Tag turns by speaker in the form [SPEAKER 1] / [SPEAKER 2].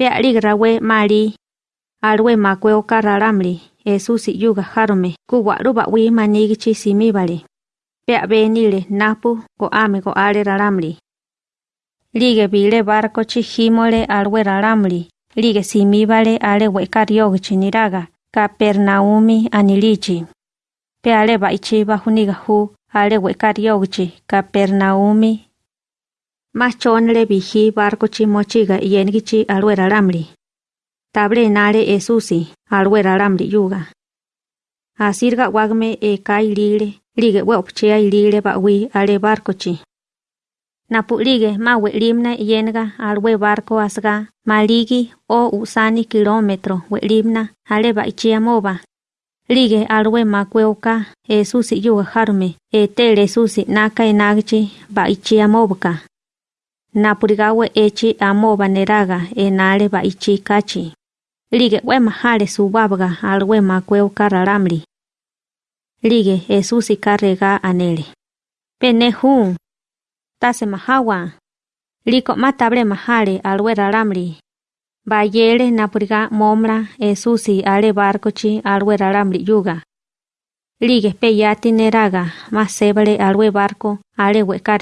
[SPEAKER 1] pea ligra we mari alwe makwe o kararamri esu si yuga harome ku waru ba wi manigi chi simi bale pea benile napu ko ame ko are raramri lige bile barco chi himole alwe raramri lige simi bale ale we kario chi niraga capernaumi anilichi. Pea le ba ichi ba huniga hu ale we kario chi capernaumi Machónele bijí barkochi mochiga yénigichi alwe ralámuli Table nale Esusi alwe ralámuli yuga. Asirga wagme e kai lile lige we opchea ilile ba'wí ale barkochi Napu'lige ma we'limna yenga alwe barko asga maligi o usani kilómetro we'limna ale ba'ichia moba Lige alwe makwe oka Esusi yuga jarume etele Esusi naka enagichi ba'ichia mobuka napurigawe echi amobaneraga enale baichi cachi. Ligue wema jale subabga al wema kweu karalamri. Ligue esusi carrega anele. Penehu. Tase mahawa. Liko matable mahale al lamri. Bayele napuriga momra esusi ale barcochi al lamri yuga. Ligue peyati neraga masebale alwe barco ale huecar.